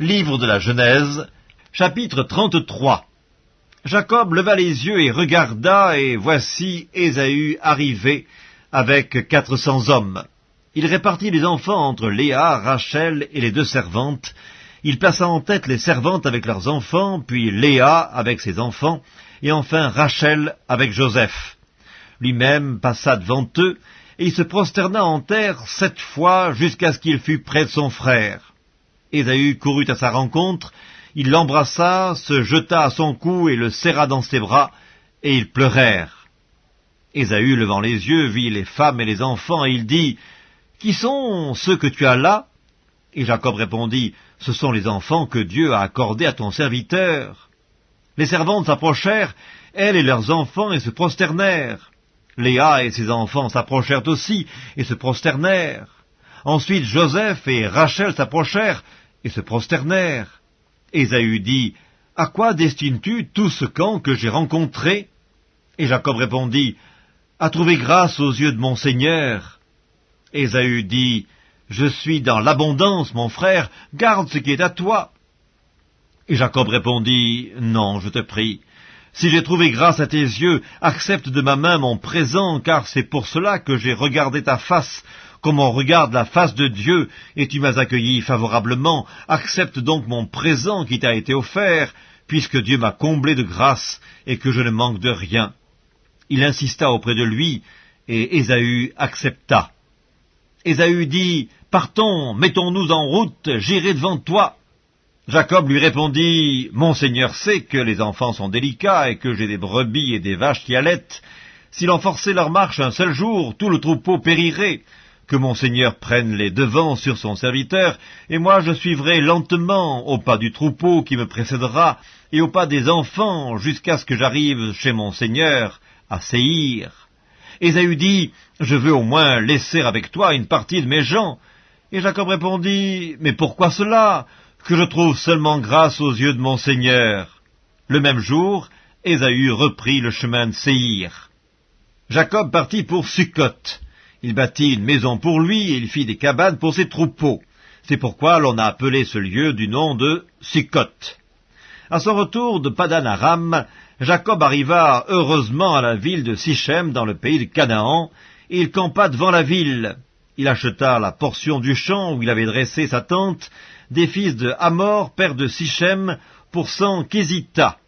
Livre de la Genèse, chapitre 33 Jacob leva les yeux et regarda, et voici Ésaü arrivé avec quatre cents hommes. Il répartit les enfants entre Léa, Rachel et les deux servantes. Il plaça en tête les servantes avec leurs enfants, puis Léa avec ses enfants, et enfin Rachel avec Joseph. Lui-même passa devant eux, et il se prosterna en terre sept fois jusqu'à ce qu'il fût près de son frère. Ésaü courut à sa rencontre, il l'embrassa, se jeta à son cou et le serra dans ses bras, et ils pleurèrent. Ésaü, levant les yeux, vit les femmes et les enfants, et il dit, Qui sont ceux que tu as là? Et Jacob répondit, Ce sont les enfants que Dieu a accordés à ton serviteur. Les servantes s'approchèrent, elles et leurs enfants, et se prosternèrent. Léa et ses enfants s'approchèrent aussi, et se prosternèrent. Ensuite Joseph et Rachel s'approchèrent, et se prosternèrent. Ésaü dit, À quoi destines-tu tout ce camp que j'ai rencontré? Et Jacob répondit, À trouver grâce aux yeux de mon Seigneur. Ésaü dit, Je suis dans l'abondance, mon frère, garde ce qui est à toi. Et Jacob répondit, Non, je te prie. Si j'ai trouvé grâce à tes yeux, accepte de ma main mon présent, car c'est pour cela que j'ai regardé ta face comme on regarde la face de Dieu, et tu m'as accueilli favorablement, accepte donc mon présent qui t'a été offert, puisque Dieu m'a comblé de grâce, et que je ne manque de rien. Il insista auprès de lui, et Ésaü accepta. Ésaü dit, Partons, mettons-nous en route, j'irai devant toi. Jacob lui répondit, Mon Seigneur sait que les enfants sont délicats, et que j'ai des brebis et des vaches qui allaitent. S'il en forçait leur marche un seul jour, tout le troupeau périrait que mon Seigneur prenne les devants sur son serviteur, et moi je suivrai lentement au pas du troupeau qui me précédera, et au pas des enfants, jusqu'à ce que j'arrive chez mon Seigneur, à Séhir. Ésaü dit, Je veux au moins laisser avec toi une partie de mes gens. Et Jacob répondit, Mais pourquoi cela? Que je trouve seulement grâce aux yeux de mon Seigneur. Le même jour, Ésaü reprit le chemin de Séhir. Jacob partit pour Sukkot. Il bâtit une maison pour lui et il fit des cabanes pour ses troupeaux. C'est pourquoi l'on a appelé ce lieu du nom de Sukkot. À son retour de Padan Aram, Jacob arriva heureusement à la ville de Sichem dans le pays de Canaan, et il campa devant la ville. Il acheta la portion du champ où il avait dressé sa tente des fils de Hamor, père de Sichem, pour cent Kézita.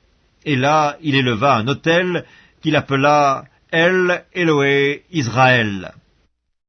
Et là, il éleva un autel qu'il appela El Eloé Israël.